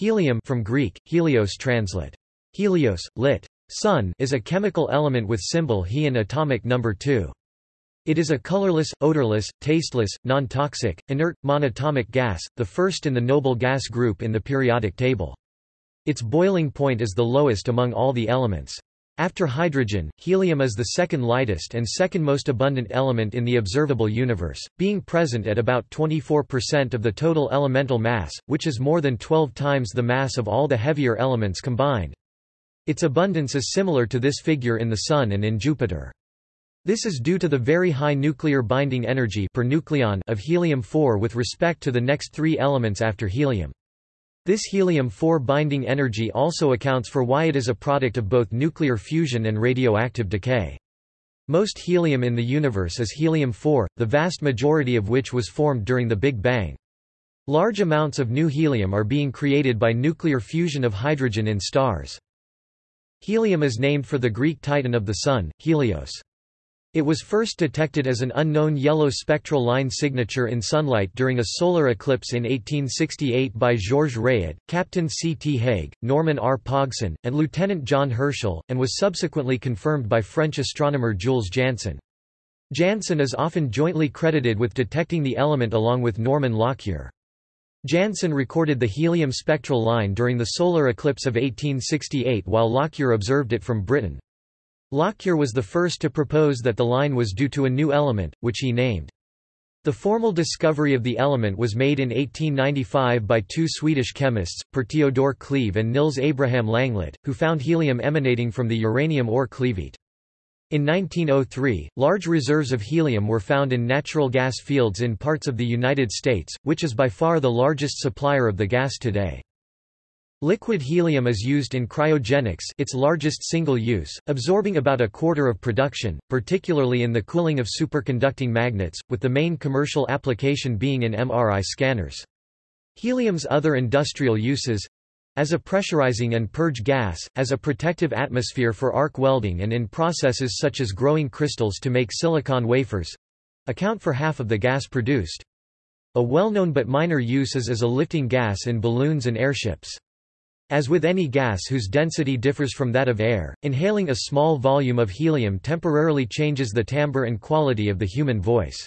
Helium from Greek, helios translate. Helios, lit. Sun is a chemical element with symbol He and atomic number 2. It is a colorless, odorless, tasteless, non-toxic, inert, monatomic gas, the first in the noble gas group in the periodic table. Its boiling point is the lowest among all the elements. After hydrogen, helium is the second lightest and second most abundant element in the observable universe, being present at about 24% of the total elemental mass, which is more than 12 times the mass of all the heavier elements combined. Its abundance is similar to this figure in the Sun and in Jupiter. This is due to the very high nuclear binding energy per nucleon of helium-4 with respect to the next three elements after helium. This helium-4 binding energy also accounts for why it is a product of both nuclear fusion and radioactive decay. Most helium in the universe is helium-4, the vast majority of which was formed during the Big Bang. Large amounts of new helium are being created by nuclear fusion of hydrogen in stars. Helium is named for the Greek titan of the Sun, Helios. It was first detected as an unknown yellow spectral line signature in sunlight during a solar eclipse in 1868 by Georges Rayet, Captain C. T. Haig, Norman R. Pogson, and Lieutenant John Herschel, and was subsequently confirmed by French astronomer Jules Janssen. Janssen is often jointly credited with detecting the element along with Norman Lockyer. Janssen recorded the helium spectral line during the solar eclipse of 1868 while Lockyer observed it from Britain. Lockyer was the first to propose that the line was due to a new element, which he named. The formal discovery of the element was made in 1895 by two Swedish chemists, Per Theodor Cleve and Nils Abraham Langlet, who found helium emanating from the uranium ore cleveite. In 1903, large reserves of helium were found in natural gas fields in parts of the United States, which is by far the largest supplier of the gas today. Liquid helium is used in cryogenics its largest single use, absorbing about a quarter of production, particularly in the cooling of superconducting magnets, with the main commercial application being in MRI scanners. Helium's other industrial uses as a pressurizing and purge gas, as a protective atmosphere for arc welding and in processes such as growing crystals to make silicon wafers account for half of the gas produced. A well-known but minor use is as a lifting gas in balloons and airships. As with any gas whose density differs from that of air, inhaling a small volume of helium temporarily changes the timbre and quality of the human voice.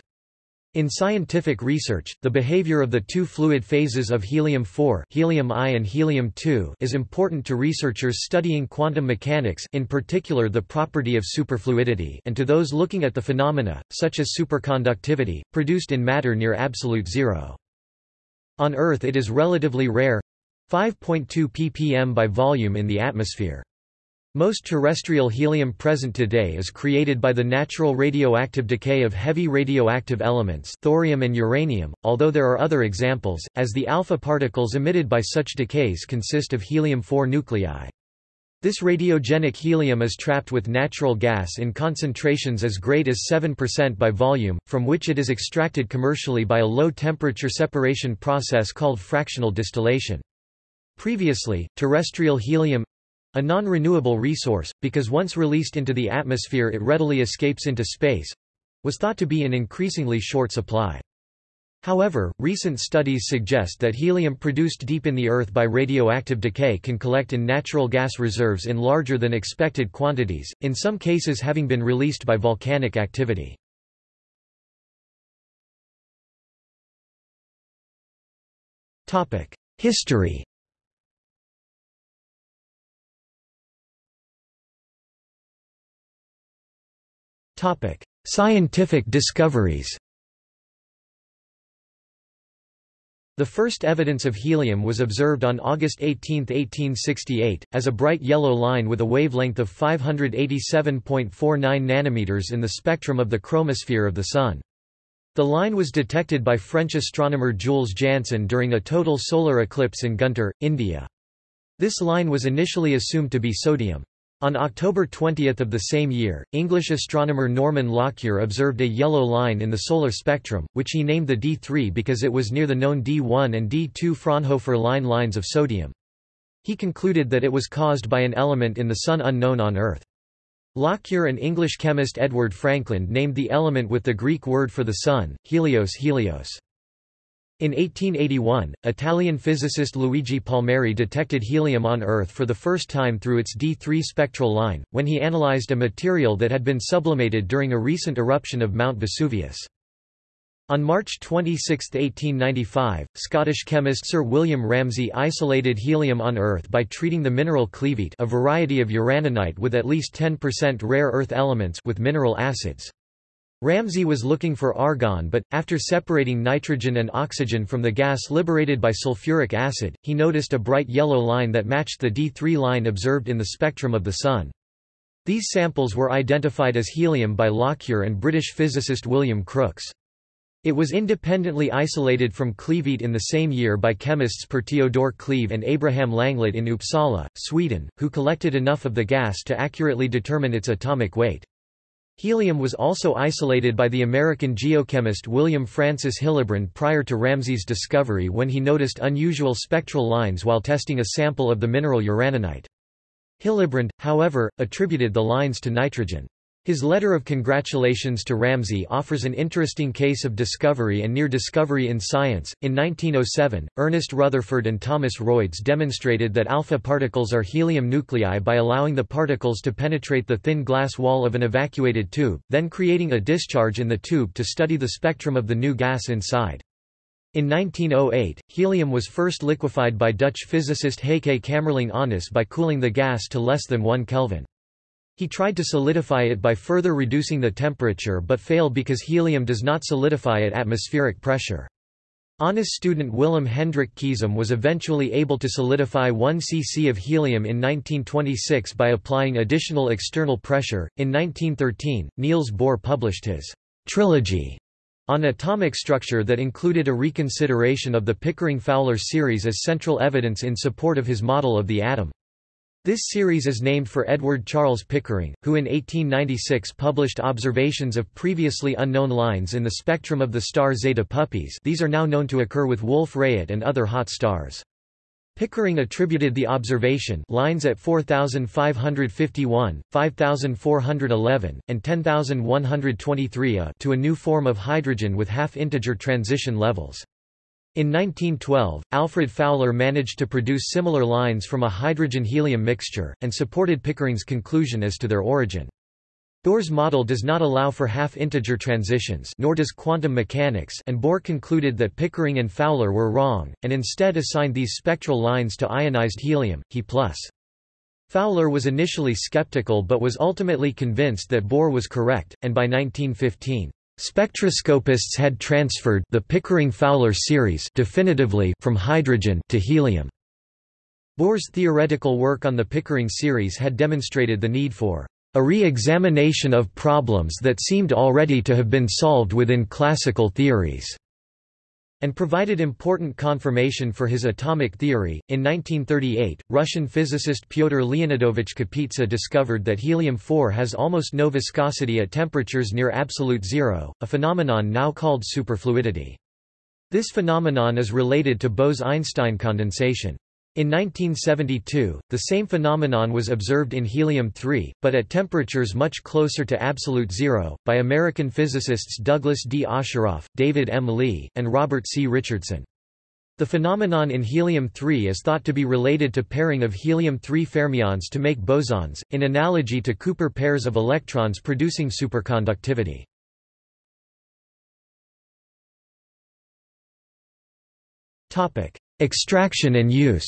In scientific research, the behavior of the two fluid phases of helium-4 helium I and helium-2 is important to researchers studying quantum mechanics in particular the property of superfluidity and to those looking at the phenomena, such as superconductivity, produced in matter near absolute zero. On Earth it is relatively rare, 5.2 ppm by volume in the atmosphere. Most terrestrial helium present today is created by the natural radioactive decay of heavy radioactive elements thorium and uranium, although there are other examples, as the alpha particles emitted by such decays consist of helium-4 nuclei. This radiogenic helium is trapped with natural gas in concentrations as great as 7% by volume, from which it is extracted commercially by a low-temperature separation process called fractional distillation. Previously, terrestrial helium a non-renewable resource, because once released into the atmosphere it readily escapes into space was thought to be in increasingly short supply. However, recent studies suggest that helium produced deep in the Earth by radioactive decay can collect in natural gas reserves in larger than expected quantities, in some cases having been released by volcanic activity. History Scientific discoveries. The first evidence of helium was observed on August 18, 1868, as a bright yellow line with a wavelength of 587.49 nanometers in the spectrum of the chromosphere of the Sun. The line was detected by French astronomer Jules Janssen during a total solar eclipse in Guntur, India. This line was initially assumed to be sodium. On October 20 of the same year, English astronomer Norman Lockyer observed a yellow line in the solar spectrum, which he named the D3 because it was near the known D1 and D2 Fraunhofer line lines of sodium. He concluded that it was caused by an element in the Sun unknown on Earth. Lockyer and English chemist Edward Frankland named the element with the Greek word for the Sun, helios helios. In 1881, Italian physicist Luigi Palmieri detected helium on Earth for the first time through its D3 spectral line, when he analyzed a material that had been sublimated during a recent eruption of Mount Vesuvius. On March 26, 1895, Scottish chemist Sir William Ramsay isolated helium on Earth by treating the mineral cleveite a variety of uraninite with at least 10% rare earth elements with mineral acids. Ramsay was looking for argon but, after separating nitrogen and oxygen from the gas liberated by sulfuric acid, he noticed a bright yellow line that matched the D3 line observed in the spectrum of the Sun. These samples were identified as helium by Lockyer and British physicist William Crookes. It was independently isolated from cleveite in the same year by chemists Per Theodor Cleve and Abraham Langlet in Uppsala, Sweden, who collected enough of the gas to accurately determine its atomic weight. Helium was also isolated by the American geochemist William Francis Hillebrand prior to Ramsay's discovery when he noticed unusual spectral lines while testing a sample of the mineral uraninite. Hillebrand, however, attributed the lines to nitrogen. His letter of congratulations to Ramsay offers an interesting case of discovery and near discovery in science. In 1907, Ernest Rutherford and Thomas Royds demonstrated that alpha particles are helium nuclei by allowing the particles to penetrate the thin glass wall of an evacuated tube, then creating a discharge in the tube to study the spectrum of the new gas inside. In 1908, helium was first liquefied by Dutch physicist Heike Kamerlingh Onnes by cooling the gas to less than 1 Kelvin. He tried to solidify it by further reducing the temperature but failed because helium does not solidify at atmospheric pressure. Onnes's student Willem Hendrik Keesom was eventually able to solidify 1 cc of helium in 1926 by applying additional external pressure. In 1913, Niels Bohr published his trilogy on atomic structure that included a reconsideration of the Pickering-Fowler series as central evidence in support of his model of the atom. This series is named for Edward Charles Pickering, who in 1896 published observations of previously unknown lines in the spectrum of the star Zeta Puppis these are now known to occur with Wolf-Rayet and other hot stars. Pickering attributed the observation lines at 4551, 5411, and 10123 A to a new form of hydrogen with half-integer transition levels. In 1912, Alfred Fowler managed to produce similar lines from a hydrogen-helium mixture, and supported Pickering's conclusion as to their origin. Bohr's model does not allow for half-integer transitions nor does quantum mechanics and Bohr concluded that Pickering and Fowler were wrong, and instead assigned these spectral lines to ionized helium, He+. Fowler was initially skeptical but was ultimately convinced that Bohr was correct, and by 1915, Spectroscopists had transferred the Pickering-Fowler series definitively from hydrogen to helium. Bohr's theoretical work on the Pickering series had demonstrated the need for a re-examination of problems that seemed already to have been solved within classical theories and provided important confirmation for his atomic theory. In 1938, Russian physicist Pyotr Leonidovich Kapitsa discovered that helium-4 has almost no viscosity at temperatures near absolute zero, a phenomenon now called superfluidity. This phenomenon is related to Bose–Einstein condensation. In 1972, the same phenomenon was observed in helium-3, but at temperatures much closer to absolute zero, by American physicists Douglas D. Osheroff, David M. Lee, and Robert C. Richardson. The phenomenon in helium-3 is thought to be related to pairing of helium-3 fermions to make bosons, in analogy to Cooper pairs of electrons producing superconductivity. Extraction and use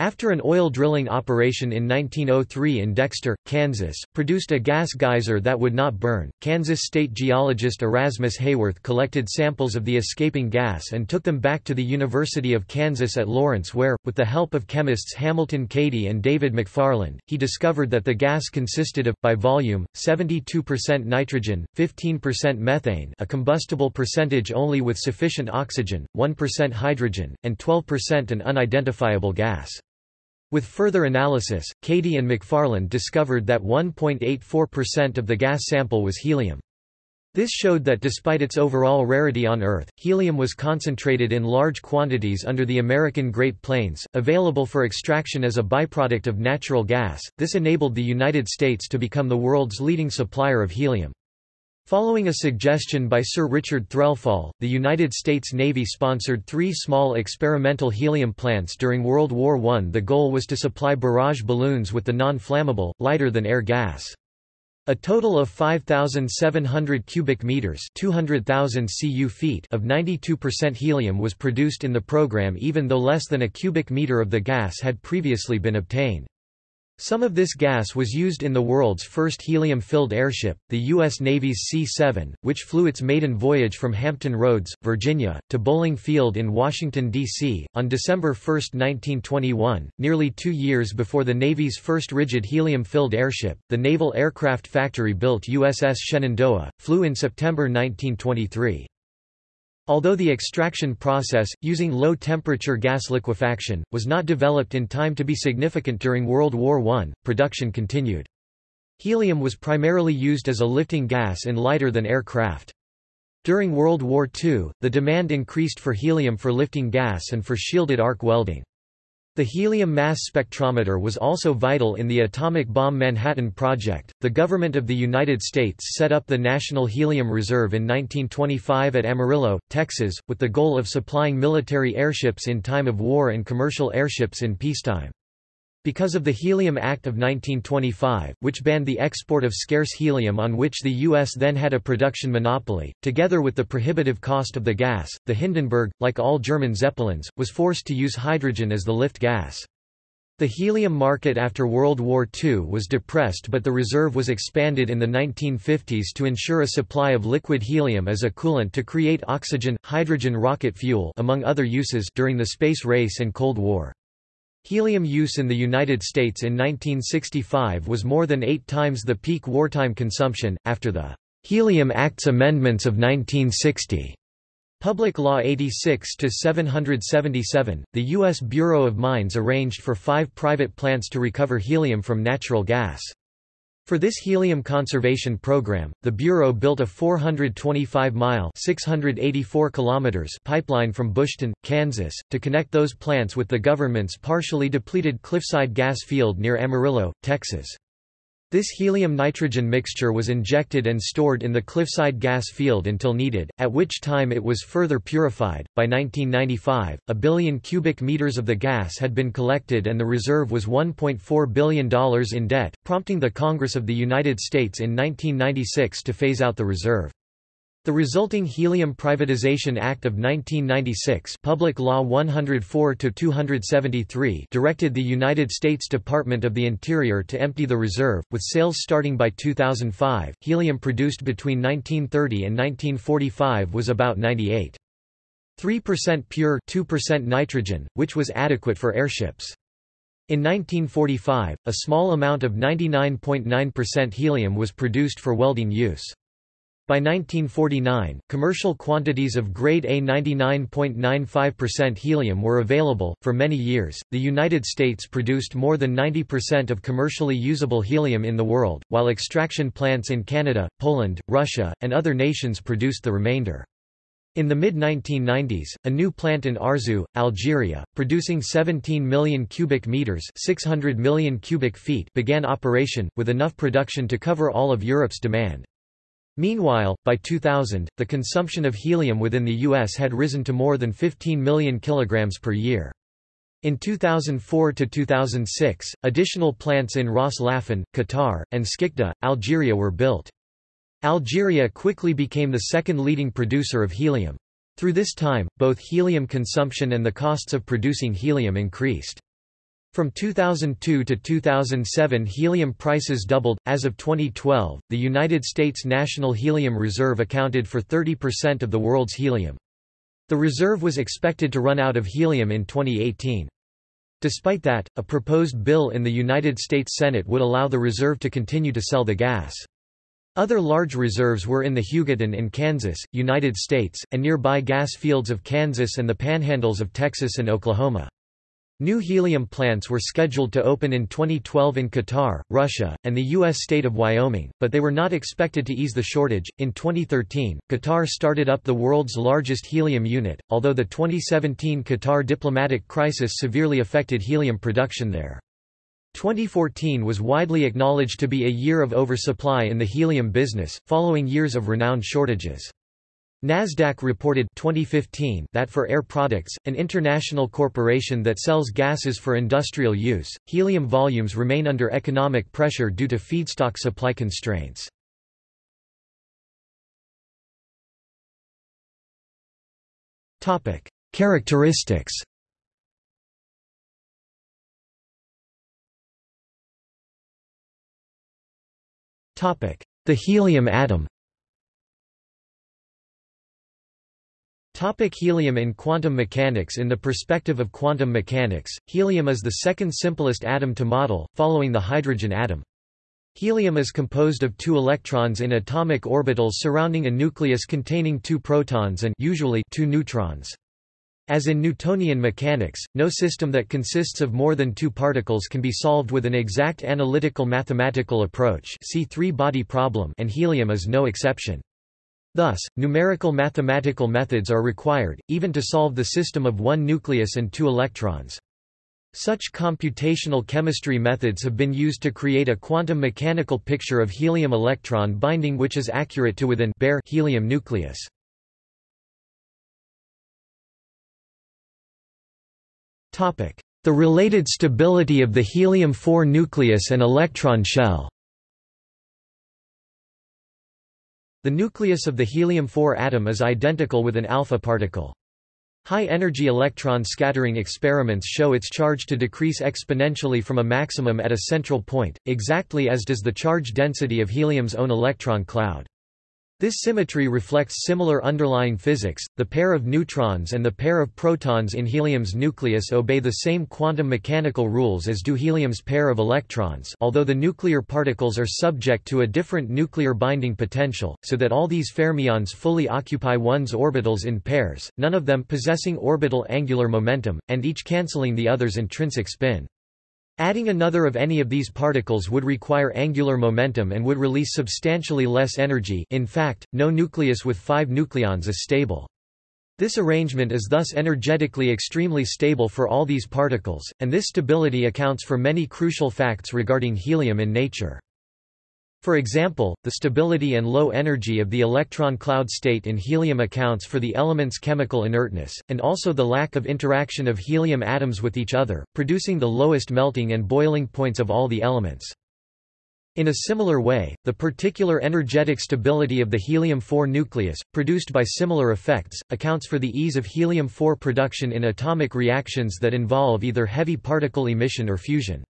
After an oil drilling operation in 1903 in Dexter, Kansas, produced a gas geyser that would not burn, Kansas state geologist Erasmus Haworth collected samples of the escaping gas and took them back to the University of Kansas at Lawrence where, with the help of chemists Hamilton Cady and David McFarland, he discovered that the gas consisted of, by volume, 72% nitrogen, 15% methane a combustible percentage only with sufficient oxygen, 1% hydrogen, and 12% an unidentifiable gas. With further analysis, Cady and McFarland discovered that 1.84% of the gas sample was helium. This showed that despite its overall rarity on Earth, helium was concentrated in large quantities under the American Great Plains, available for extraction as a byproduct of natural gas. This enabled the United States to become the world's leading supplier of helium. Following a suggestion by Sir Richard Threlfall, the United States Navy sponsored three small experimental helium plants during World War I. The goal was to supply barrage balloons with the non-flammable, lighter-than-air gas. A total of 5,700 cubic meters 200,000 cu feet of 92% helium was produced in the program even though less than a cubic meter of the gas had previously been obtained. Some of this gas was used in the world's first helium-filled airship, the U.S. Navy's C-7, which flew its maiden voyage from Hampton Roads, Virginia, to Bolling Field in Washington, D.C., on December 1, 1921, nearly two years before the Navy's first rigid helium-filled airship. The Naval Aircraft Factory-built USS Shenandoah, flew in September 1923. Although the extraction process, using low-temperature gas liquefaction, was not developed in time to be significant during World War I, production continued. Helium was primarily used as a lifting gas in lighter-than-air craft. During World War II, the demand increased for helium for lifting gas and for shielded arc welding. The helium mass spectrometer was also vital in the atomic bomb Manhattan Project. The government of the United States set up the National Helium Reserve in 1925 at Amarillo, Texas, with the goal of supplying military airships in time of war and commercial airships in peacetime. Because of the Helium Act of 1925, which banned the export of scarce helium on which the U.S. then had a production monopoly, together with the prohibitive cost of the gas, the Hindenburg, like all German Zeppelins, was forced to use hydrogen as the lift gas. The helium market after World War II was depressed but the reserve was expanded in the 1950s to ensure a supply of liquid helium as a coolant to create oxygen, hydrogen rocket fuel among other uses during the space race and Cold War. Helium use in the United States in 1965 was more than eight times the peak wartime consumption, after the Helium Act's amendments of 1960. Public Law 86-777, the U.S. Bureau of Mines arranged for five private plants to recover helium from natural gas. For this helium conservation program, the Bureau built a 425-mile (684 kilometers) pipeline from Bushton, Kansas, to connect those plants with the government's partially depleted Cliffside gas field near Amarillo, Texas. This helium-nitrogen mixture was injected and stored in the Cliffside gas field until needed, at which time it was further purified. By 1995, a billion cubic meters of the gas had been collected and the reserve was $1.4 billion in debt, prompting the Congress of the United States in 1996 to phase out the reserve. The resulting Helium Privatization Act of 1996 Public Law 104-273 directed the United States Department of the Interior to empty the reserve, with sales starting by 2005. Helium produced between 1930 and 1945 was about 98. 3% pure 2% nitrogen, which was adequate for airships. In 1945, a small amount of 99.9% helium was produced for welding use. By 1949, commercial quantities of grade A 99.95% helium were available. For many years, the United States produced more than 90% of commercially usable helium in the world, while extraction plants in Canada, Poland, Russia, and other nations produced the remainder. In the mid-1990s, a new plant in Arzew, Algeria, producing 17 million cubic meters 600 million cubic feet began operation, with enough production to cover all of Europe's demand. Meanwhile, by 2000, the consumption of helium within the U.S. had risen to more than 15 million kilograms per year. In 2004 to 2006, additional plants in Ras Laffan, Qatar, and Skikda, Algeria were built. Algeria quickly became the second leading producer of helium. Through this time, both helium consumption and the costs of producing helium increased. From 2002 to 2007 helium prices doubled. As of 2012, the United States National Helium Reserve accounted for 30% of the world's helium. The reserve was expected to run out of helium in 2018. Despite that, a proposed bill in the United States Senate would allow the reserve to continue to sell the gas. Other large reserves were in the Hugoton in Kansas, United States, and nearby gas fields of Kansas and the panhandles of Texas and Oklahoma. New helium plants were scheduled to open in 2012 in Qatar, Russia, and the U.S. state of Wyoming, but they were not expected to ease the shortage. In 2013, Qatar started up the world's largest helium unit, although the 2017 Qatar diplomatic crisis severely affected helium production there. 2014 was widely acknowledged to be a year of oversupply in the helium business, following years of renowned shortages. Nasdaq reported 2015 that for Air Products, an international corporation that sells gases for industrial use, helium volumes remain under economic pressure due to feedstock supply constraints. Topic: Characteristics. Topic: The helium atom. Topic helium In quantum mechanics In the perspective of quantum mechanics, helium is the second simplest atom to model, following the hydrogen atom. Helium is composed of two electrons in atomic orbitals surrounding a nucleus containing two protons and usually two neutrons. As in Newtonian mechanics, no system that consists of more than two particles can be solved with an exact analytical mathematical approach see three-body problem and helium is no exception. Thus, numerical mathematical methods are required, even to solve the system of one nucleus and two electrons. Such computational chemistry methods have been used to create a quantum mechanical picture of helium electron binding which is accurate to within bare helium nucleus. The related stability of the helium-4 nucleus and electron shell The nucleus of the helium-4 atom is identical with an alpha particle. High-energy electron scattering experiments show its charge to decrease exponentially from a maximum at a central point, exactly as does the charge density of helium's own electron cloud. This symmetry reflects similar underlying physics. The pair of neutrons and the pair of protons in helium's nucleus obey the same quantum mechanical rules as do helium's pair of electrons, although the nuclear particles are subject to a different nuclear binding potential, so that all these fermions fully occupy 1s orbitals in pairs, none of them possessing orbital angular momentum, and each cancelling the other's intrinsic spin. Adding another of any of these particles would require angular momentum and would release substantially less energy in fact, no nucleus with five nucleons is stable. This arrangement is thus energetically extremely stable for all these particles, and this stability accounts for many crucial facts regarding helium in nature. For example, the stability and low energy of the electron cloud state in helium accounts for the element's chemical inertness, and also the lack of interaction of helium atoms with each other, producing the lowest melting and boiling points of all the elements. In a similar way, the particular energetic stability of the helium-4 nucleus, produced by similar effects, accounts for the ease of helium-4 production in atomic reactions that involve either heavy particle emission or fusion.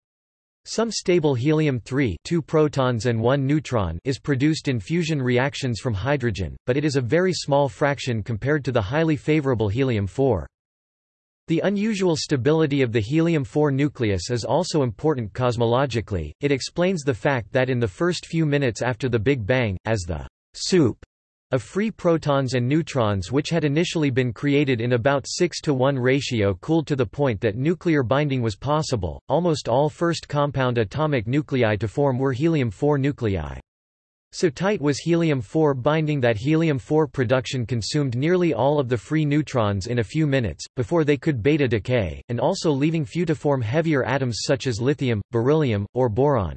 Some stable helium-3 two protons and one neutron is produced in fusion reactions from hydrogen, but it is a very small fraction compared to the highly favorable helium-4. The unusual stability of the helium-4 nucleus is also important cosmologically, it explains the fact that in the first few minutes after the Big Bang, as the soup of free protons and neutrons which had initially been created in about 6 to 1 ratio cooled to the point that nuclear binding was possible. Almost all first compound atomic nuclei to form were helium-4 nuclei. So tight was helium-4 binding that helium-4 production consumed nearly all of the free neutrons in a few minutes, before they could beta decay, and also leaving few to form heavier atoms such as lithium, beryllium, or boron.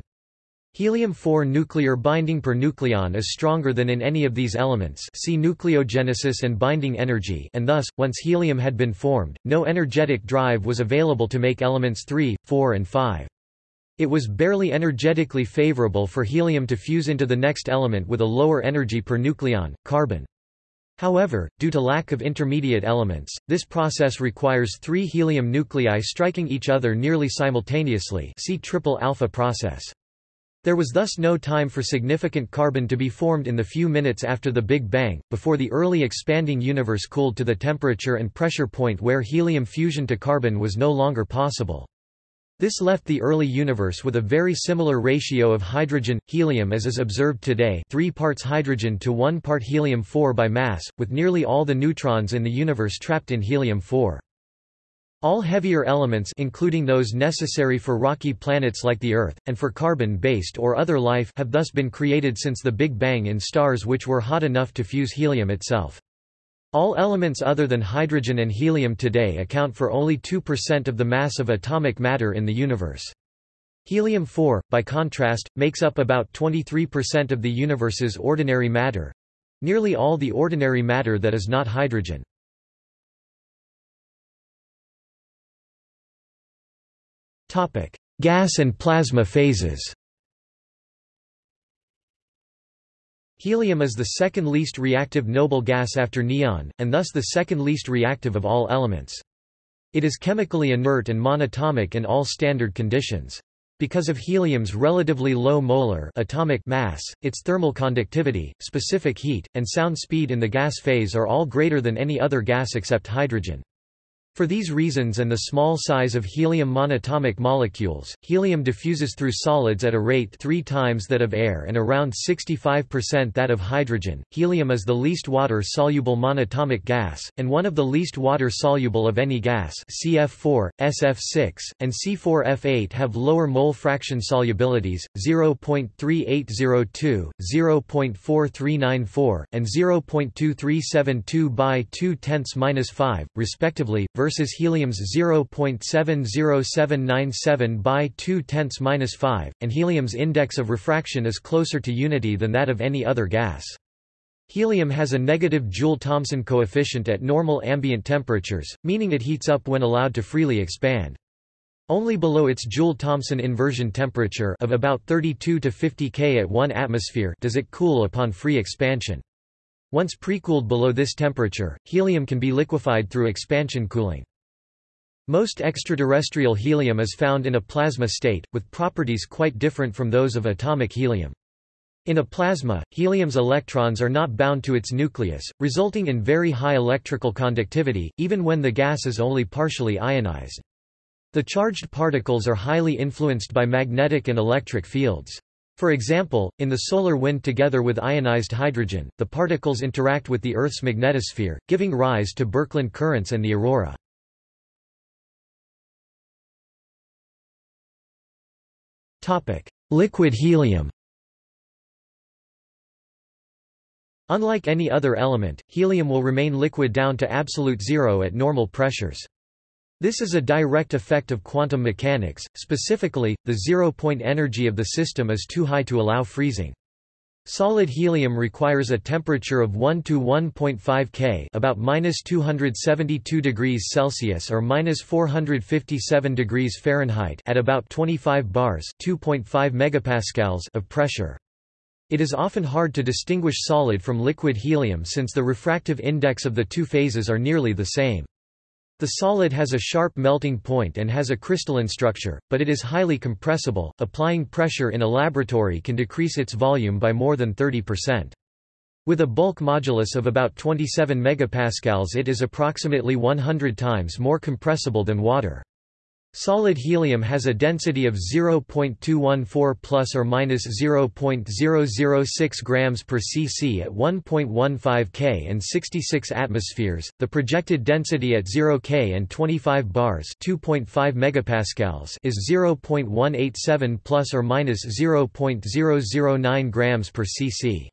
Helium-4 nuclear binding per nucleon is stronger than in any of these elements see nucleogenesis and binding energy and thus, once helium had been formed, no energetic drive was available to make elements 3, 4 and 5. It was barely energetically favorable for helium to fuse into the next element with a lower energy per nucleon, carbon. However, due to lack of intermediate elements, this process requires three helium nuclei striking each other nearly simultaneously see triple alpha process. There was thus no time for significant carbon to be formed in the few minutes after the Big Bang, before the early expanding universe cooled to the temperature and pressure point where helium fusion to carbon was no longer possible. This left the early universe with a very similar ratio of hydrogen-helium as is observed today 3 parts hydrogen to 1 part helium-4 by mass, with nearly all the neutrons in the universe trapped in helium-4. All heavier elements including those necessary for rocky planets like the Earth, and for carbon-based or other life have thus been created since the Big Bang in stars which were hot enough to fuse helium itself. All elements other than hydrogen and helium today account for only 2% of the mass of atomic matter in the universe. Helium-4, by contrast, makes up about 23% of the universe's ordinary matter—nearly all the ordinary matter that is not hydrogen. Gas and plasma phases Helium is the second least reactive noble gas after neon, and thus the second least reactive of all elements. It is chemically inert and monatomic in all standard conditions. Because of helium's relatively low molar atomic mass, its thermal conductivity, specific heat, and sound speed in the gas phase are all greater than any other gas except hydrogen. For these reasons and the small size of helium monatomic molecules, helium diffuses through solids at a rate three times that of air and around 65% that of hydrogen. Helium is the least water-soluble monatomic gas, and one of the least water-soluble of any gas CF4, SF6, and C4F8 have lower mole fraction solubilities, 0.3802, 0.4394, and 0.2372 by 2 tenths minus 5, respectively, versus helium's 0.70797 by 2 tenths minus 5, and helium's index of refraction is closer to unity than that of any other gas. Helium has a negative Joule-Thomson coefficient at normal ambient temperatures, meaning it heats up when allowed to freely expand. Only below its Joule-Thomson inversion temperature of about 32 to 50 K at 1 atmosphere does it cool upon free expansion. Once precooled below this temperature, helium can be liquefied through expansion cooling. Most extraterrestrial helium is found in a plasma state, with properties quite different from those of atomic helium. In a plasma, helium's electrons are not bound to its nucleus, resulting in very high electrical conductivity, even when the gas is only partially ionized. The charged particles are highly influenced by magnetic and electric fields. For example, in the solar wind together with ionized hydrogen, the particles interact with the Earth's magnetosphere, giving rise to Birkeland currents and the aurora. Liquid helium Unlike any other element, helium will remain liquid down to absolute zero at normal pressures. This is a direct effect of quantum mechanics, specifically, the zero-point energy of the system is too high to allow freezing. Solid helium requires a temperature of 1 to 1.5 K, about minus 272 degrees Celsius or minus 457 degrees Fahrenheit, at about 25 bars (2.5 megapascals) of pressure. It is often hard to distinguish solid from liquid helium since the refractive index of the two phases are nearly the same. The solid has a sharp melting point and has a crystalline structure, but it is highly compressible. Applying pressure in a laboratory can decrease its volume by more than 30%. With a bulk modulus of about 27 megapascals it is approximately 100 times more compressible than water. Solid helium has a density of 0.214 plus or minus 0.006 grams per cc at 1.15 K and 66 atmospheres. The projected density at 0 K and 25 bars, 2.5 megapascals, is 0.187 plus or minus 0.009 grams per cc.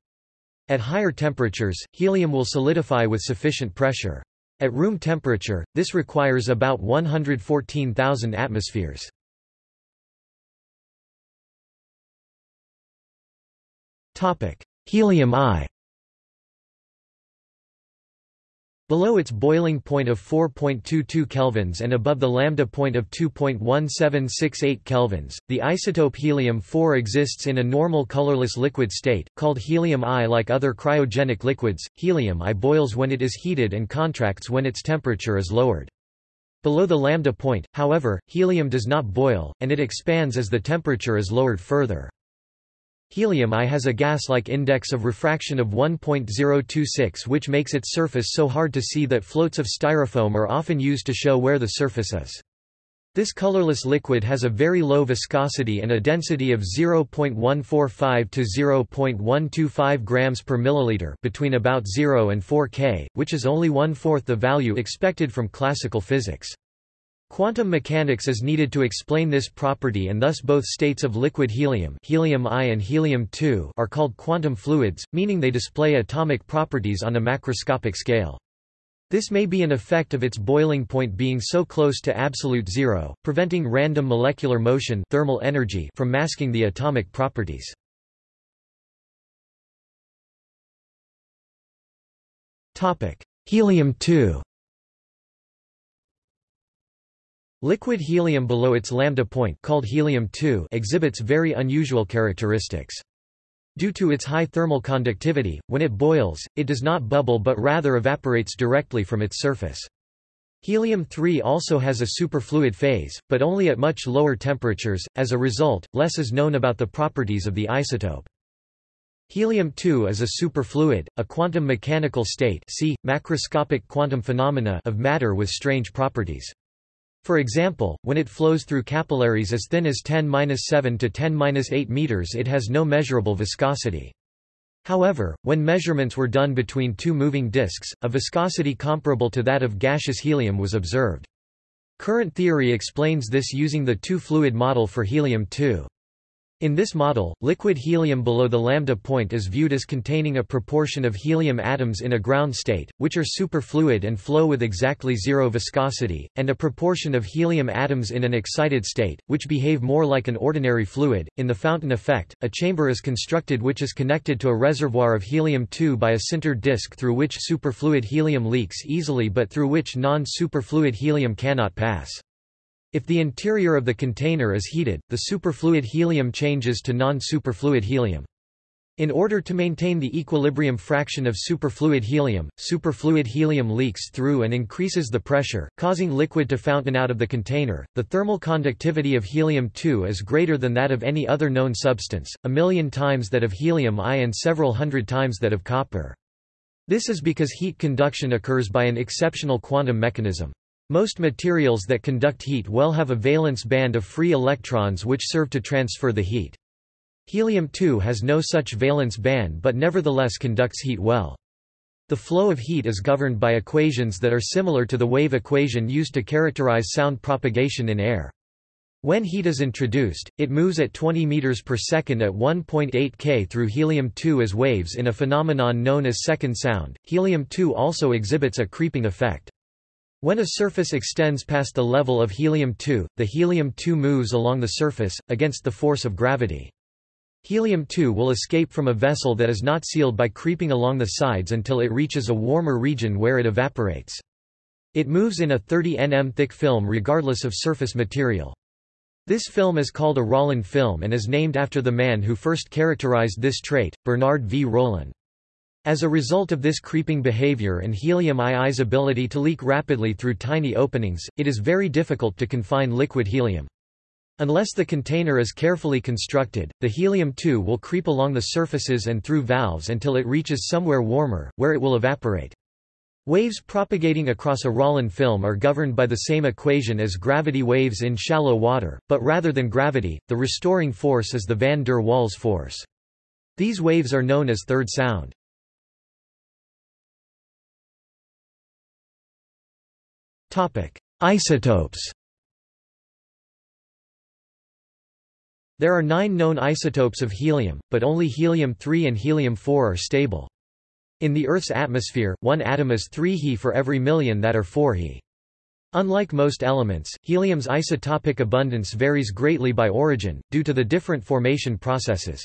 At higher temperatures, helium will solidify with sufficient pressure. At room temperature, this requires about 114,000 atmospheres. Helium I Below its boiling point of 4.22 kelvins and above the lambda point of 2.1768 kelvins, the isotope helium-4 exists in a normal colorless liquid state, called helium I. Like other cryogenic liquids, helium I boils when it is heated and contracts when its temperature is lowered. Below the lambda point, however, helium does not boil, and it expands as the temperature is lowered further. Helium I has a gas-like index of refraction of 1.026 which makes its surface so hard to see that floats of styrofoam are often used to show where the surface is. This colorless liquid has a very low viscosity and a density of 0.145 to 0.125 grams per milliliter between about 0 and 4 K, which is only one-fourth the value expected from classical physics. Quantum mechanics is needed to explain this property and thus both states of liquid helium helium I and helium-2 are called quantum fluids, meaning they display atomic properties on a macroscopic scale. This may be an effect of its boiling point being so close to absolute zero, preventing random molecular motion thermal energy from masking the atomic properties. Helium-2 Liquid helium below its lambda point called helium-2 exhibits very unusual characteristics. Due to its high thermal conductivity, when it boils, it does not bubble but rather evaporates directly from its surface. Helium-3 also has a superfluid phase, but only at much lower temperatures, as a result, less is known about the properties of the isotope. Helium-2 is a superfluid, a quantum mechanical state see, macroscopic quantum phenomena of matter with strange properties. For example, when it flows through capillaries as thin as 10-7 to 10-8 meters it has no measurable viscosity. However, when measurements were done between two moving disks, a viscosity comparable to that of gaseous helium was observed. Current theory explains this using the two-fluid model for helium-2. In this model, liquid helium below the lambda point is viewed as containing a proportion of helium atoms in a ground state, which are superfluid and flow with exactly zero viscosity, and a proportion of helium atoms in an excited state, which behave more like an ordinary fluid. In the fountain effect, a chamber is constructed which is connected to a reservoir of helium-2 by a sintered disk through which superfluid helium leaks easily but through which non-superfluid helium cannot pass. If the interior of the container is heated, the superfluid helium changes to non-superfluid helium. In order to maintain the equilibrium fraction of superfluid helium, superfluid helium leaks through and increases the pressure, causing liquid to fountain out of the container. The thermal conductivity of helium-2 is greater than that of any other known substance, a million times that of helium-I and several hundred times that of copper. This is because heat conduction occurs by an exceptional quantum mechanism. Most materials that conduct heat well have a valence band of free electrons which serve to transfer the heat. Helium-2 has no such valence band but nevertheless conducts heat well. The flow of heat is governed by equations that are similar to the wave equation used to characterize sound propagation in air. When heat is introduced, it moves at 20 meters per second at 1.8 k through helium-2 as waves in a phenomenon known as second sound. Helium-2 also exhibits a creeping effect. When a surface extends past the level of helium-2, the helium-2 moves along the surface, against the force of gravity. Helium-2 will escape from a vessel that is not sealed by creeping along the sides until it reaches a warmer region where it evaporates. It moves in a 30 nm thick film regardless of surface material. This film is called a Rollin film and is named after the man who first characterized this trait, Bernard V. Rollin. As a result of this creeping behavior and helium-II's ability to leak rapidly through tiny openings, it is very difficult to confine liquid helium. Unless the container is carefully constructed, the helium-2 will creep along the surfaces and through valves until it reaches somewhere warmer, where it will evaporate. Waves propagating across a Rollin film are governed by the same equation as gravity waves in shallow water, but rather than gravity, the restoring force is the van der Waals force. These waves are known as third sound. Topic: Isotopes. There are nine known isotopes of helium, but only helium-3 and helium-4 are stable. In the Earth's atmosphere, one atom is 3 He for every million that are 4 He. Unlike most elements, helium's isotopic abundance varies greatly by origin, due to the different formation processes.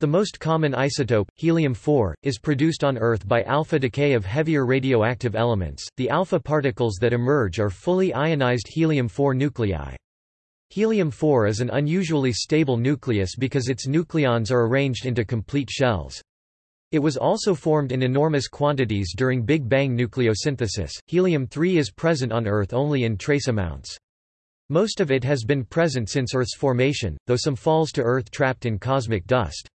The most common isotope, helium-4, is produced on Earth by alpha decay of heavier radioactive elements. The alpha particles that emerge are fully ionized helium-4 nuclei. Helium-4 is an unusually stable nucleus because its nucleons are arranged into complete shells. It was also formed in enormous quantities during Big Bang nucleosynthesis. Helium-3 is present on Earth only in trace amounts. Most of it has been present since Earth's formation, though some falls to Earth trapped in cosmic dust.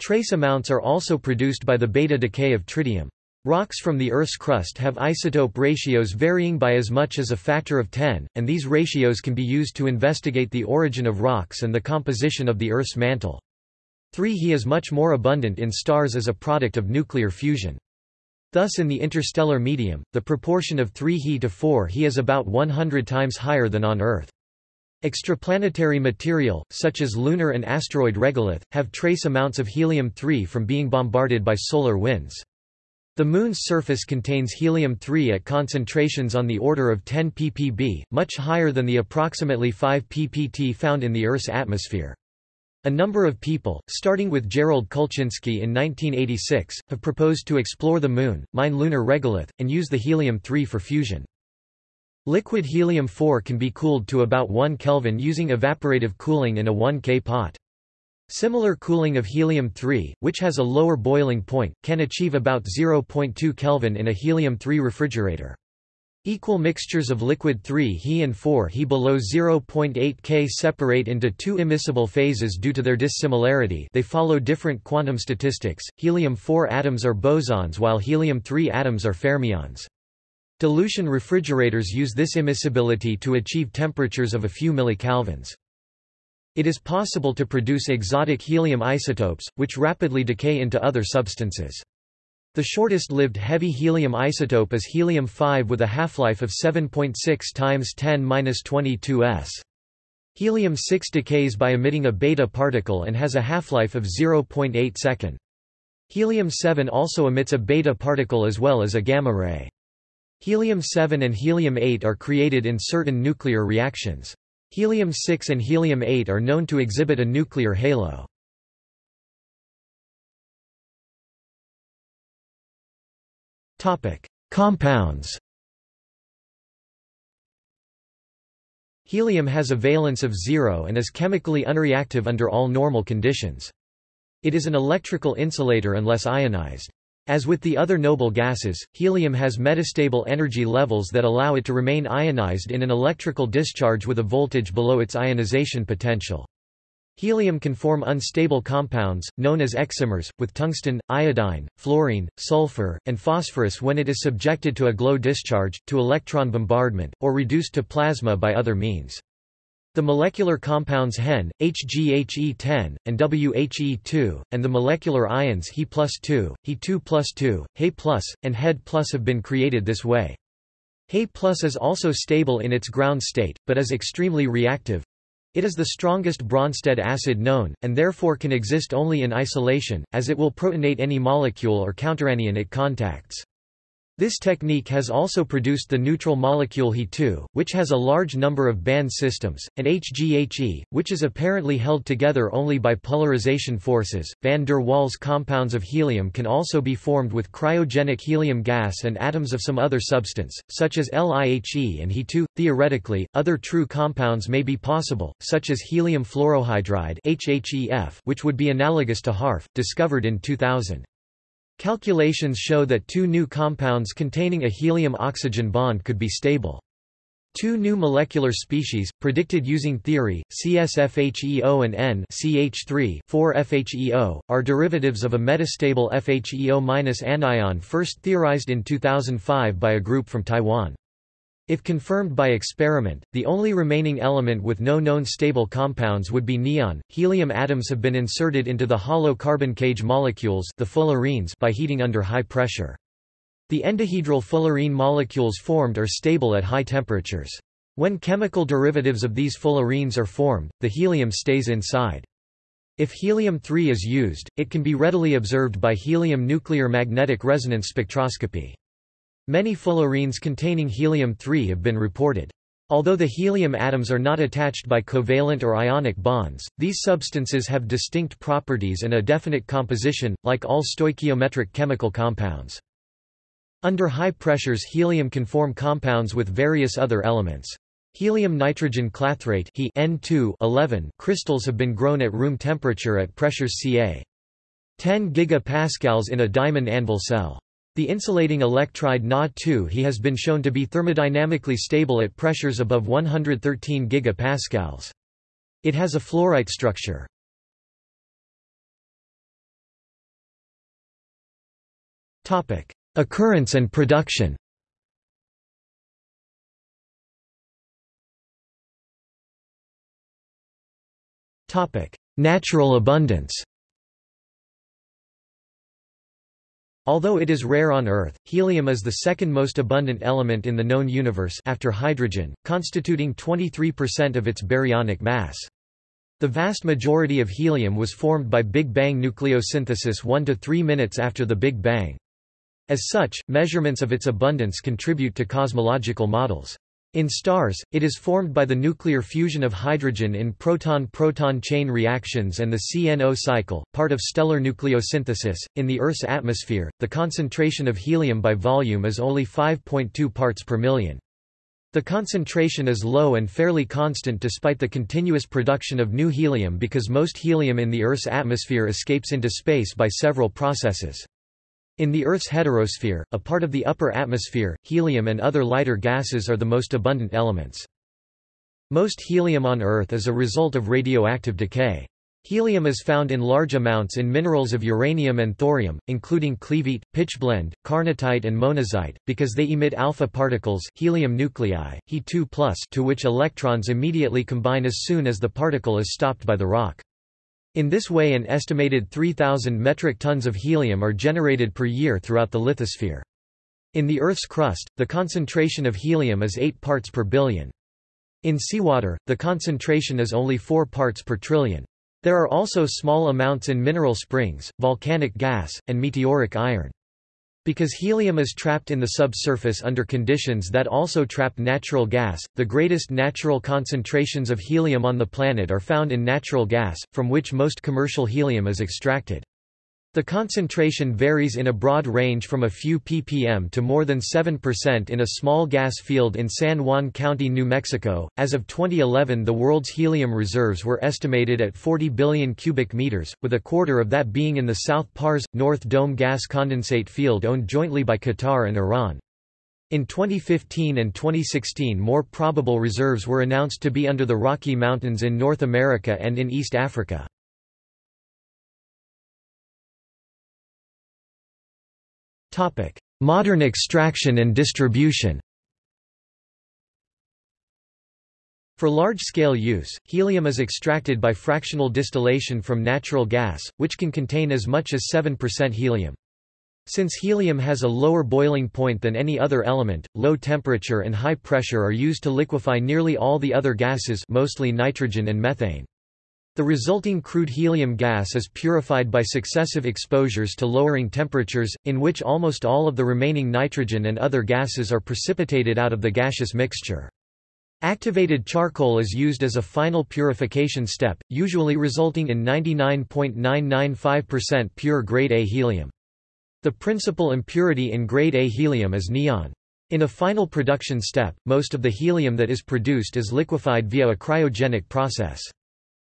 Trace amounts are also produced by the beta decay of tritium. Rocks from the Earth's crust have isotope ratios varying by as much as a factor of 10, and these ratios can be used to investigate the origin of rocks and the composition of the Earth's mantle. 3 He is much more abundant in stars as a product of nuclear fusion. Thus in the interstellar medium, the proportion of 3 He to 4 He is about 100 times higher than on Earth. Extraplanetary material, such as lunar and asteroid regolith, have trace amounts of helium-3 from being bombarded by solar winds. The Moon's surface contains helium-3 at concentrations on the order of 10 ppb, much higher than the approximately 5 ppt found in the Earth's atmosphere. A number of people, starting with Gerald Kulcinski in 1986, have proposed to explore the Moon, mine lunar regolith, and use the helium-3 for fusion. Liquid helium-4 can be cooled to about 1 Kelvin using evaporative cooling in a 1 K pot. Similar cooling of helium-3, which has a lower boiling point, can achieve about 0.2 Kelvin in a helium-3 refrigerator. Equal mixtures of liquid 3 He and 4 He below 0.8 K separate into two immiscible phases due to their dissimilarity they follow different quantum statistics, helium-4 atoms are bosons while helium-3 atoms are fermions. Dilution refrigerators use this immiscibility to achieve temperatures of a few millikelvins. It is possible to produce exotic helium isotopes, which rapidly decay into other substances. The shortest-lived heavy helium isotope is helium-5 with a half-life of 7.6 times 10^-22 s. Helium-6 decays by emitting a beta particle and has a half-life of 0.8 second. Helium-7 also emits a beta particle as well as a gamma ray. Helium-7 and helium-8 are created in certain nuclear reactions. Helium-6 and helium-8 are known to exhibit a nuclear halo. Compounds Helium has a valence of zero and is chemically unreactive under all normal conditions. It is an electrical insulator unless ionized. As with the other noble gases, helium has metastable energy levels that allow it to remain ionized in an electrical discharge with a voltage below its ionization potential. Helium can form unstable compounds, known as excimers, with tungsten, iodine, fluorine, sulfur, and phosphorus when it is subjected to a glow discharge, to electron bombardment, or reduced to plasma by other means. The molecular compounds Hen, HgHe10, and WHE2, and the molecular ions He plus 2, He2 plus 2, He plus, and Hed have been created this way. He is also stable in its ground state, but is extremely reactive. It is the strongest Bronsted acid known, and therefore can exist only in isolation, as it will protonate any molecule or counteranion it contacts. This technique has also produced the neutral molecule He2, which has a large number of band systems, and HgHe, which is apparently held together only by polarization forces. Van der Waals compounds of helium can also be formed with cryogenic helium gas and atoms of some other substance, such as LiHe and He2. Theoretically, other true compounds may be possible, such as helium fluorohydride HHEF, which would be analogous to HARF, discovered in 2000. Calculations show that two new compounds containing a helium-oxygen bond could be stable. Two new molecular species, predicted using theory, CSFHEO and N-CH3 4-FHEO, are derivatives of a metastable FHEO- anion first theorized in 2005 by a group from Taiwan. If confirmed by experiment, the only remaining element with no known stable compounds would be neon. Helium atoms have been inserted into the hollow carbon cage molecules, the fullerenes, by heating under high pressure. The endohedral fullerene molecules formed are stable at high temperatures. When chemical derivatives of these fullerenes are formed, the helium stays inside. If helium-3 is used, it can be readily observed by helium nuclear magnetic resonance spectroscopy. Many fullerenes containing helium-3 have been reported. Although the helium atoms are not attached by covalent or ionic bonds, these substances have distinct properties and a definite composition, like all stoichiometric chemical compounds. Under high pressures helium can form compounds with various other elements. Helium-nitrogen clathrate he N2 crystals have been grown at room temperature at pressures ca. 10 gigapascals in a diamond anvil cell. The insulating electride Na2 He has been shown to be thermodynamically stable at pressures above 113 gigapascals. It has a fluorite structure. Occurrence and production. Topic: Natural abundance. Although it is rare on Earth, helium is the second most abundant element in the known universe after hydrogen, constituting 23% of its baryonic mass. The vast majority of helium was formed by Big Bang nucleosynthesis 1 to 3 minutes after the Big Bang. As such, measurements of its abundance contribute to cosmological models. In stars, it is formed by the nuclear fusion of hydrogen in proton-proton chain reactions and the CNO cycle, part of stellar nucleosynthesis. In the Earth's atmosphere, the concentration of helium by volume is only 5.2 parts per million. The concentration is low and fairly constant despite the continuous production of new helium because most helium in the Earth's atmosphere escapes into space by several processes. In the Earth's heterosphere, a part of the upper atmosphere, helium and other lighter gases are the most abundant elements. Most helium on Earth is a result of radioactive decay. Helium is found in large amounts in minerals of uranium and thorium, including cleveite, pitchblende, carnotite and monazite, because they emit alpha particles helium nuclei, He2+, to which electrons immediately combine as soon as the particle is stopped by the rock. In this way an estimated 3,000 metric tons of helium are generated per year throughout the lithosphere. In the Earth's crust, the concentration of helium is 8 parts per billion. In seawater, the concentration is only 4 parts per trillion. There are also small amounts in mineral springs, volcanic gas, and meteoric iron. Because helium is trapped in the subsurface under conditions that also trap natural gas, the greatest natural concentrations of helium on the planet are found in natural gas, from which most commercial helium is extracted. The concentration varies in a broad range from a few ppm to more than 7% in a small gas field in San Juan County, New Mexico. As of 2011, the world's helium reserves were estimated at 40 billion cubic meters, with a quarter of that being in the South Pars North Dome gas condensate field owned jointly by Qatar and Iran. In 2015 and 2016 more probable reserves were announced to be under the Rocky Mountains in North America and in East Africa. Modern extraction and distribution For large-scale use, helium is extracted by fractional distillation from natural gas, which can contain as much as 7% helium. Since helium has a lower boiling point than any other element, low temperature and high pressure are used to liquefy nearly all the other gases mostly nitrogen and methane. The resulting crude helium gas is purified by successive exposures to lowering temperatures, in which almost all of the remaining nitrogen and other gases are precipitated out of the gaseous mixture. Activated charcoal is used as a final purification step, usually resulting in 99.995% pure grade A helium. The principal impurity in grade A helium is neon. In a final production step, most of the helium that is produced is liquefied via a cryogenic process.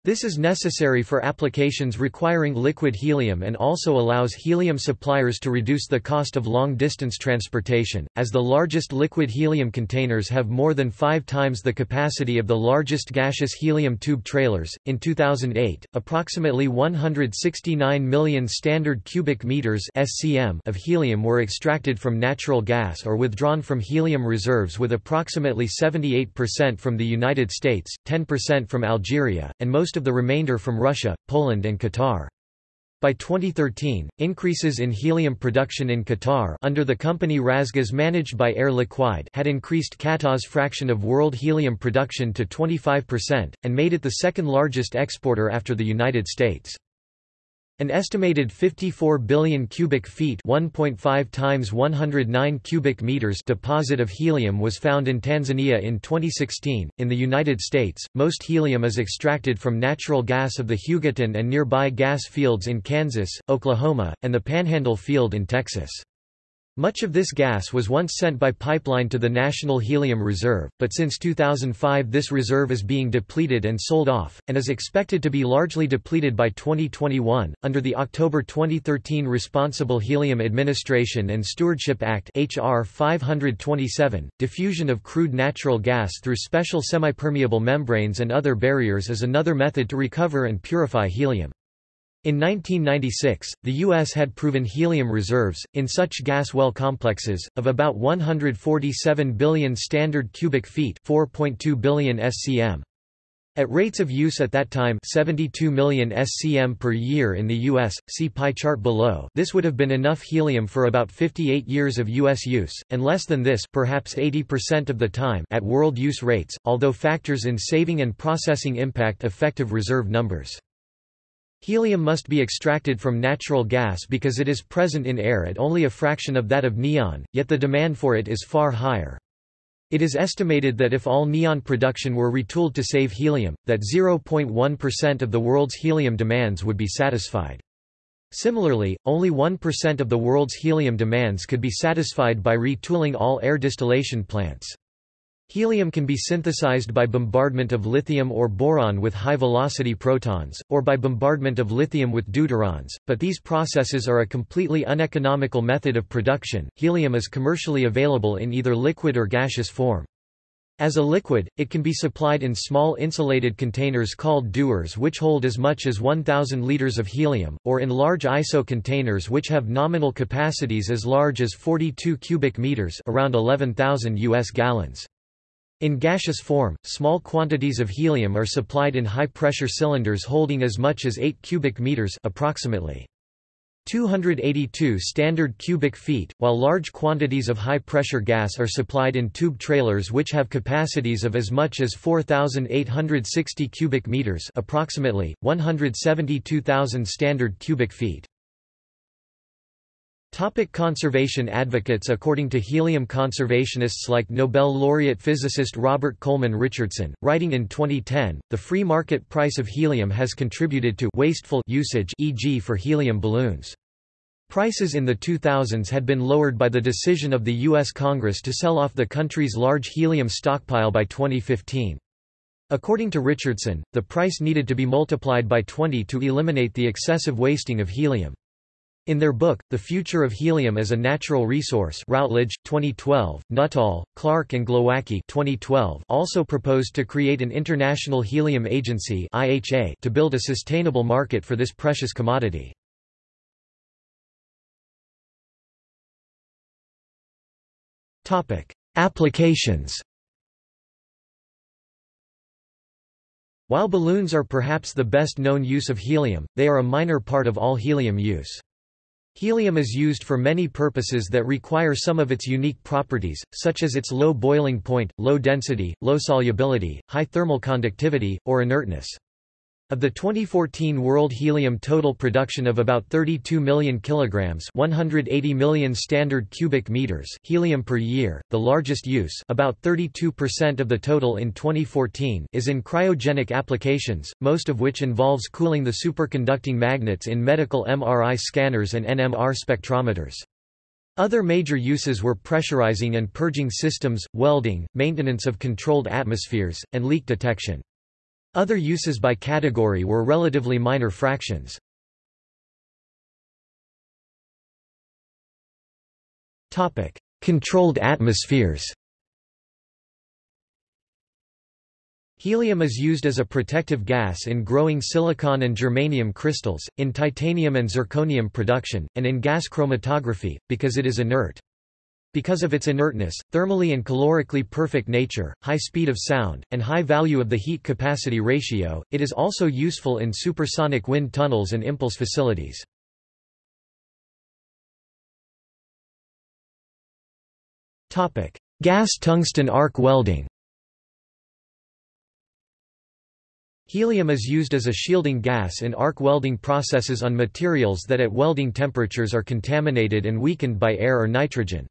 This is necessary for applications requiring liquid helium and also allows helium suppliers to reduce the cost of long-distance transportation, as the largest liquid helium containers have more than five times the capacity of the largest gaseous helium tube trailers. In 2008, approximately 169 million standard cubic meters (SCM) of helium were extracted from natural gas or withdrawn from helium reserves, with approximately 78% from the United States, 10% from Algeria, and most most of the remainder from Russia, Poland and Qatar. By 2013, increases in helium production in Qatar under the company RasGas managed by Air Liquide had increased Qatar's fraction of world helium production to 25%, and made it the second largest exporter after the United States. An estimated 54 billion cubic feet 1.5 times 109 cubic meters deposit of helium was found in Tanzania in 2016. In the United States, most helium is extracted from natural gas of the Hugoton and nearby gas fields in Kansas, Oklahoma, and the Panhandle field in Texas. Much of this gas was once sent by pipeline to the National Helium Reserve, but since 2005 this reserve is being depleted and sold off, and is expected to be largely depleted by 2021. Under the October 2013 Responsible Helium Administration and Stewardship Act HR 527, diffusion of crude natural gas through special semipermeable membranes and other barriers is another method to recover and purify helium. In 1996, the U.S. had proven helium reserves, in such gas well complexes, of about 147 billion standard cubic feet 4.2 billion SCM. At rates of use at that time 72 million SCM per year in the U.S., see pie chart below this would have been enough helium for about 58 years of U.S. use, and less than this perhaps 80% of the time at world use rates, although factors in saving and processing impact effective reserve numbers. Helium must be extracted from natural gas because it is present in air at only a fraction of that of neon, yet the demand for it is far higher. It is estimated that if all neon production were retooled to save helium, that 0.1% of the world's helium demands would be satisfied. Similarly, only 1% of the world's helium demands could be satisfied by retooling all air distillation plants. Helium can be synthesized by bombardment of lithium or boron with high-velocity protons, or by bombardment of lithium with deuterons, but these processes are a completely uneconomical method of production. Helium is commercially available in either liquid or gaseous form. As a liquid, it can be supplied in small insulated containers called dewars which hold as much as 1,000 liters of helium, or in large ISO containers which have nominal capacities as large as 42 cubic meters around 11,000 US gallons. In gaseous form, small quantities of helium are supplied in high-pressure cylinders holding as much as 8 cubic meters approximately 282 standard cubic feet, while large quantities of high-pressure gas are supplied in tube trailers which have capacities of as much as 4,860 cubic meters approximately, 172,000 standard cubic feet. Topic conservation advocates According to helium conservationists like Nobel laureate physicist Robert Coleman Richardson, writing in 2010, the free market price of helium has contributed to wasteful usage e.g. for helium balloons. Prices in the 2000s had been lowered by the decision of the U.S. Congress to sell off the country's large helium stockpile by 2015. According to Richardson, the price needed to be multiplied by 20 to eliminate the excessive wasting of helium. In their book, The Future of Helium as a Natural Resource Routledge, 2012, Nuttall, Clark and Glowacki 2012 also proposed to create an International Helium Agency IHA to build a sustainable market for this precious commodity. Applications While balloons are perhaps the best known use of helium, they are a minor part of all helium use. Helium is used for many purposes that require some of its unique properties, such as its low boiling point, low density, low solubility, high thermal conductivity, or inertness. Of the 2014 world helium total production of about 32 million kilograms, 180 million standard cubic meters helium per year, the largest use, about 32% of the total in 2014, is in cryogenic applications, most of which involves cooling the superconducting magnets in medical MRI scanners and NMR spectrometers. Other major uses were pressurizing and purging systems, welding, maintenance of controlled atmospheres, and leak detection. Other uses by category were relatively minor fractions. Topic: Controlled atmospheres Helium is used as a protective gas in growing silicon and germanium crystals, in titanium and zirconium production, and in gas chromatography, because it is inert. Because of its inertness, thermally and calorically perfect nature, high speed of sound, and high value of the heat capacity ratio, it is also useful in supersonic wind tunnels and impulse facilities. Gas tungsten arc welding Helium is used as a shielding gas in arc welding processes on materials that at welding temperatures are contaminated and weakened by air or nitrogen.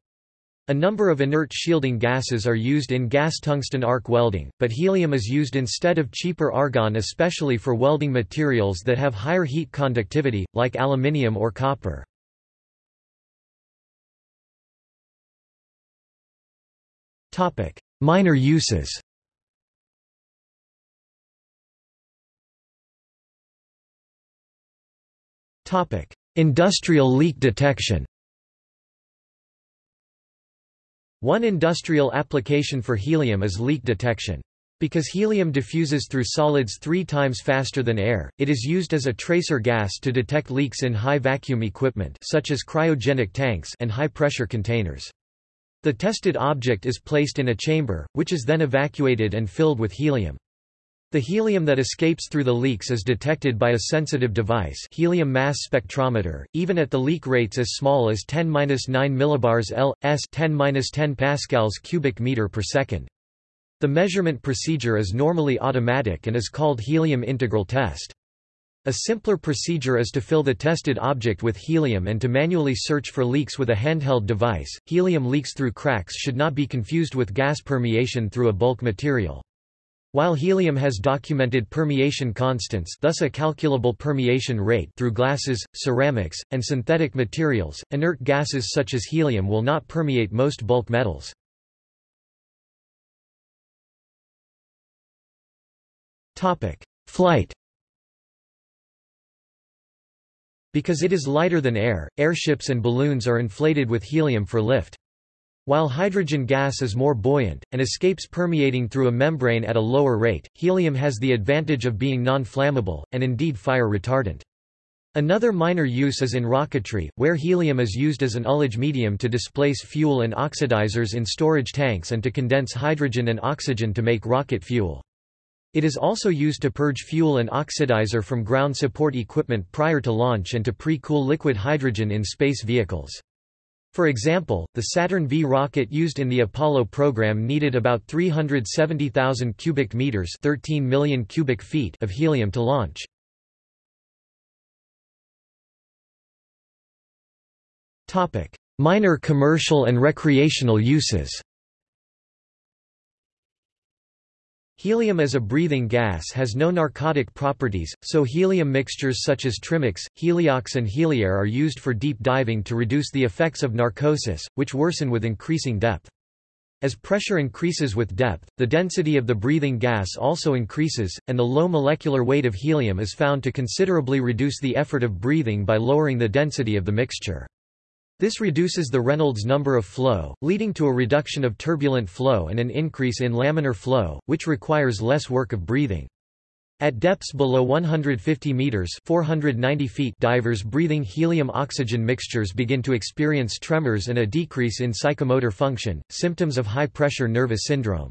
A number of inert shielding gases are used in gas tungsten arc welding, but helium is used instead of cheaper argon especially for welding materials that have higher heat conductivity, like aluminium or copper. Topic: Minor uses. Topic: Industrial leak detection One industrial application for helium is leak detection. Because helium diffuses through solids three times faster than air, it is used as a tracer gas to detect leaks in high vacuum equipment such as cryogenic tanks and high-pressure containers. The tested object is placed in a chamber, which is then evacuated and filled with helium. The helium that escapes through the leaks is detected by a sensitive device helium mass spectrometer, even at the leak rates as small as 10-9 millibars L, s 10-10 pascals cubic meter per second. The measurement procedure is normally automatic and is called helium integral test. A simpler procedure is to fill the tested object with helium and to manually search for leaks with a handheld device. Helium leaks through cracks should not be confused with gas permeation through a bulk material. While helium has documented permeation constants thus a calculable permeation rate through glasses, ceramics, and synthetic materials, inert gases such as helium will not permeate most bulk metals. Flight Because it is lighter than air, airships and balloons are inflated with helium for lift. While hydrogen gas is more buoyant, and escapes permeating through a membrane at a lower rate, helium has the advantage of being non-flammable, and indeed fire retardant. Another minor use is in rocketry, where helium is used as an ullage medium to displace fuel and oxidizers in storage tanks and to condense hydrogen and oxygen to make rocket fuel. It is also used to purge fuel and oxidizer from ground support equipment prior to launch and to pre-cool liquid hydrogen in space vehicles. For example, the Saturn V rocket used in the Apollo program needed about 370,000 cubic meters 13 million cubic feet of helium to launch. Minor commercial and recreational uses Helium as a breathing gas has no narcotic properties, so helium mixtures such as Trimix, Heliox and Heliair are used for deep diving to reduce the effects of narcosis, which worsen with increasing depth. As pressure increases with depth, the density of the breathing gas also increases, and the low molecular weight of helium is found to considerably reduce the effort of breathing by lowering the density of the mixture. This reduces the Reynolds number of flow, leading to a reduction of turbulent flow and an increase in laminar flow, which requires less work of breathing. At depths below 150 meters (490 feet), divers breathing helium-oxygen mixtures begin to experience tremors and a decrease in psychomotor function, symptoms of high-pressure nervous syndrome.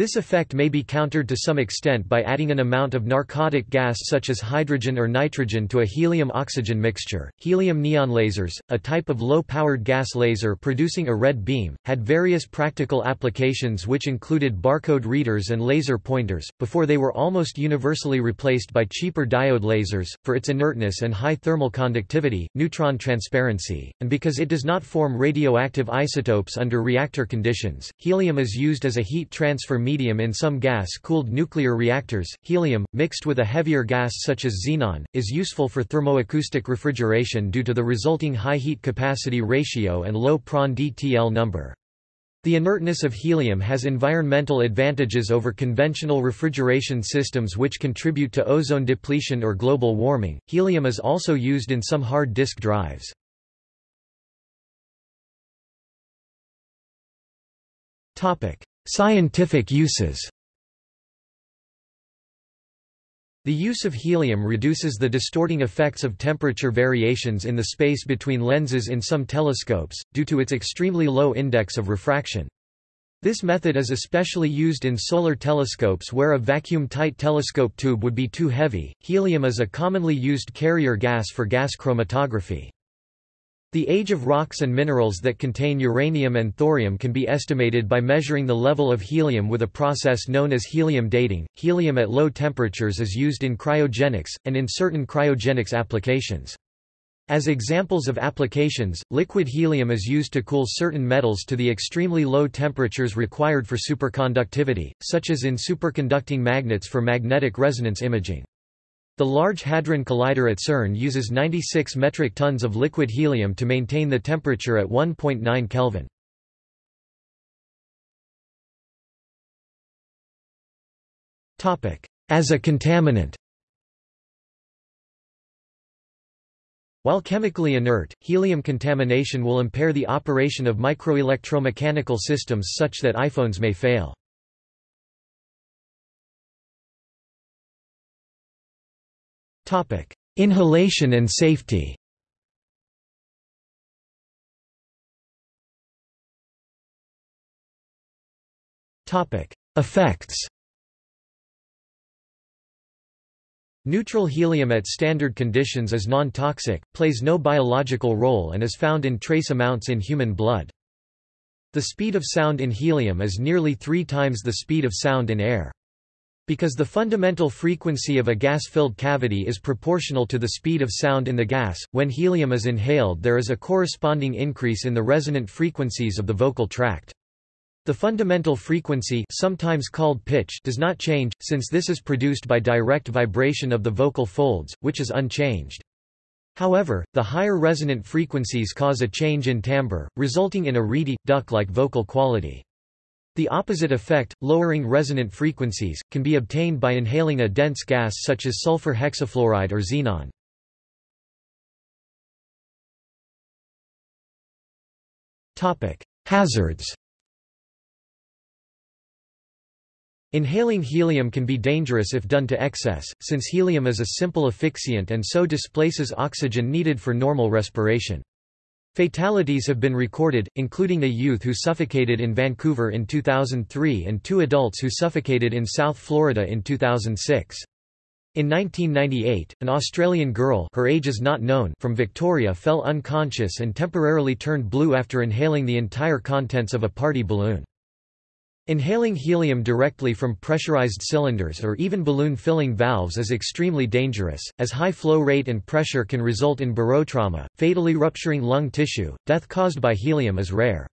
This effect may be countered to some extent by adding an amount of narcotic gas such as hydrogen or nitrogen to a helium-oxygen mixture. Helium neon lasers, a type of low-powered gas laser producing a red beam, had various practical applications which included barcode readers and laser pointers, before they were almost universally replaced by cheaper diode lasers, for its inertness and high thermal conductivity, neutron transparency, and because it does not form radioactive isotopes under reactor conditions. Helium is used as a heat transfer medium in some gas-cooled nuclear reactors. Helium, mixed with a heavier gas such as xenon, is useful for thermoacoustic refrigeration due to the resulting high heat capacity ratio and low Prandtl DTL number. The inertness of helium has environmental advantages over conventional refrigeration systems which contribute to ozone depletion or global warming. Helium is also used in some hard disk drives. Topic: Scientific uses The use of helium reduces the distorting effects of temperature variations in the space between lenses in some telescopes, due to its extremely low index of refraction. This method is especially used in solar telescopes where a vacuum-tight telescope tube would be too heavy. Helium is a commonly used carrier gas for gas chromatography. The age of rocks and minerals that contain uranium and thorium can be estimated by measuring the level of helium with a process known as helium dating. Helium at low temperatures is used in cryogenics, and in certain cryogenics applications. As examples of applications, liquid helium is used to cool certain metals to the extremely low temperatures required for superconductivity, such as in superconducting magnets for magnetic resonance imaging. The Large Hadron Collider at CERN uses 96 metric tons of liquid helium to maintain the temperature at 1.9 Kelvin. As a contaminant While chemically inert, helium contamination will impair the operation of microelectromechanical systems such that iPhones may fail. Inhalation and safety Effects Neutral helium at standard conditions is non-toxic, plays no biological role and is found in trace amounts in human blood. The speed of sound in helium is nearly three times the speed of sound in air. Because the fundamental frequency of a gas-filled cavity is proportional to the speed of sound in the gas, when helium is inhaled there is a corresponding increase in the resonant frequencies of the vocal tract. The fundamental frequency sometimes called pitch does not change, since this is produced by direct vibration of the vocal folds, which is unchanged. However, the higher resonant frequencies cause a change in timbre, resulting in a reedy, duck-like vocal quality. The opposite effect, lowering resonant frequencies, can be obtained by inhaling a dense gas such as sulfur hexafluoride or xenon. Hazards Inhaling helium can be dangerous if done to excess, since helium is a simple asphyxiant and so displaces oxygen needed for normal respiration. Fatalities have been recorded, including a youth who suffocated in Vancouver in 2003 and two adults who suffocated in South Florida in 2006. In 1998, an Australian girl her age is not known from Victoria fell unconscious and temporarily turned blue after inhaling the entire contents of a party balloon. Inhaling helium directly from pressurized cylinders or even balloon filling valves is extremely dangerous, as high flow rate and pressure can result in barotrauma, fatally rupturing lung tissue. Death caused by helium is rare.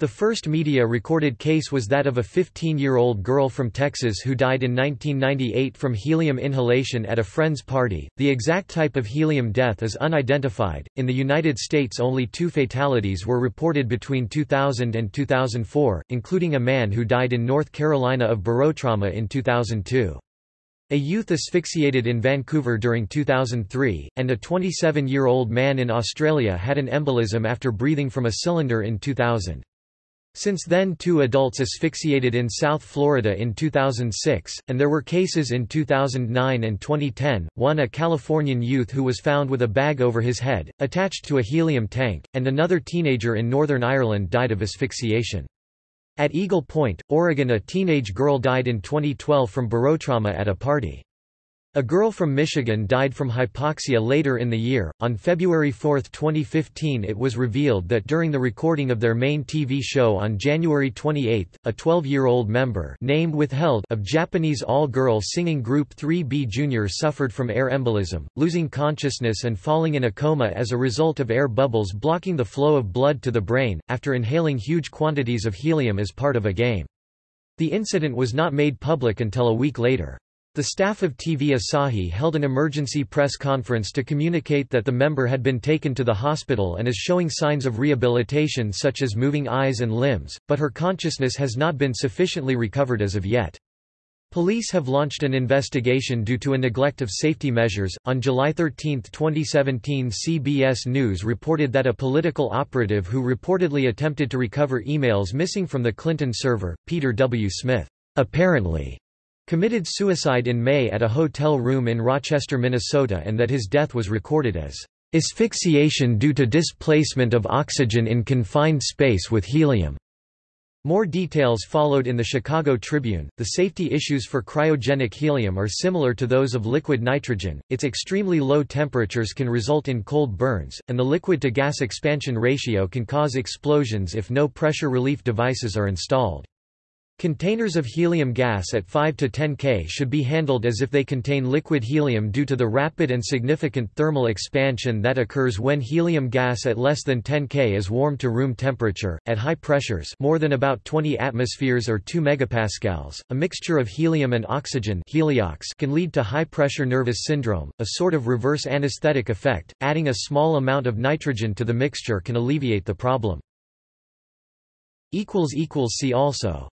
The first media recorded case was that of a 15-year-old girl from Texas who died in 1998 from helium inhalation at a friend's party. The exact type of helium death is unidentified. In the United States, only two fatalities were reported between 2000 and 2004, including a man who died in North Carolina of barotrauma in 2002. A youth asphyxiated in Vancouver during 2003, and a 27-year-old man in Australia had an embolism after breathing from a cylinder in 2000. Since then two adults asphyxiated in South Florida in 2006, and there were cases in 2009 and 2010, one a Californian youth who was found with a bag over his head, attached to a helium tank, and another teenager in Northern Ireland died of asphyxiation. At Eagle Point, Oregon a teenage girl died in 2012 from barotrauma at a party. A girl from Michigan died from hypoxia later in the year. On February 4, 2015, it was revealed that during the recording of their main TV show on January 28, a 12-year-old member name withheld of Japanese all-girl singing group 3B Junior suffered from air embolism, losing consciousness and falling in a coma as a result of air bubbles blocking the flow of blood to the brain, after inhaling huge quantities of helium as part of a game. The incident was not made public until a week later. The staff of TV Asahi held an emergency press conference to communicate that the member had been taken to the hospital and is showing signs of rehabilitation such as moving eyes and limbs, but her consciousness has not been sufficiently recovered as of yet. Police have launched an investigation due to a neglect of safety measures. On July 13, 2017, CBS News reported that a political operative who reportedly attempted to recover emails missing from the Clinton server, Peter W. Smith, apparently committed suicide in May at a hotel room in Rochester, Minnesota and that his death was recorded as asphyxiation due to displacement of oxygen in confined space with helium. More details followed in the Chicago Tribune. The safety issues for cryogenic helium are similar to those of liquid nitrogen. Its extremely low temperatures can result in cold burns, and the liquid to gas expansion ratio can cause explosions if no pressure relief devices are installed. Containers of helium gas at 5 to 10 K should be handled as if they contain liquid helium due to the rapid and significant thermal expansion that occurs when helium gas at less than 10 K is warmed to room temperature. At high pressures, more than about 20 atmospheres or 2 megapascals, a mixture of helium and oxygen heliox can lead to high pressure nervous syndrome, a sort of reverse anesthetic effect. Adding a small amount of nitrogen to the mixture can alleviate the problem. See also